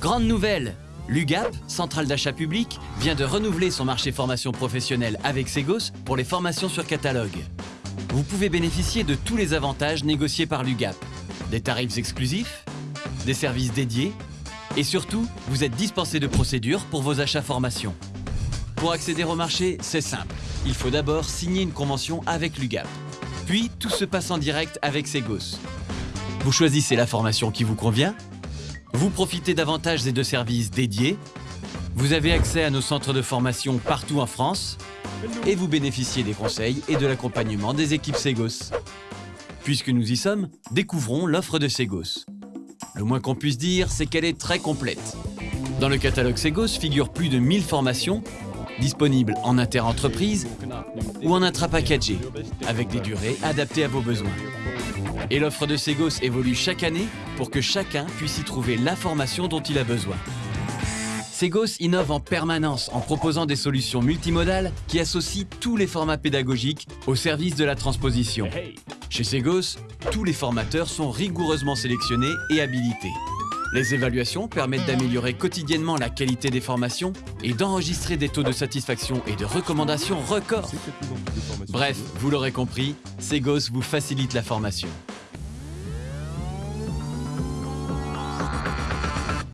Grande nouvelle L'UGAP, centrale d'achat public, vient de renouveler son marché formation professionnelle avec Segos pour les formations sur catalogue. Vous pouvez bénéficier de tous les avantages négociés par l'UGAP. Des tarifs exclusifs, des services dédiés, et surtout, vous êtes dispensé de procédures pour vos achats formation. Pour accéder au marché, c'est simple. Il faut d'abord signer une convention avec l'UGAP. Puis, tout se passe en direct avec Segos. Vous choisissez la formation qui vous convient, vous profitez d'avantages et de services dédiés, vous avez accès à nos centres de formation partout en France, et vous bénéficiez des conseils et de l'accompagnement des équipes Segos. Puisque nous y sommes, découvrons l'offre de Segos. Le moins qu'on puisse dire, c'est qu'elle est très complète. Dans le catalogue Segos figurent plus de 1000 formations, disponibles en inter-entreprise ou en intra-packagé, avec des durées adaptées à vos besoins. Et l'offre de Segos évolue chaque année pour que chacun puisse y trouver la formation dont il a besoin. Segos innove en permanence en proposant des solutions multimodales qui associent tous les formats pédagogiques au service de la transposition. Chez Segos, tous les formateurs sont rigoureusement sélectionnés et habilités. Les évaluations permettent d'améliorer quotidiennement la qualité des formations et d'enregistrer des taux de satisfaction et de recommandations records. Bref, vous l'aurez compris, Segos vous facilite la formation.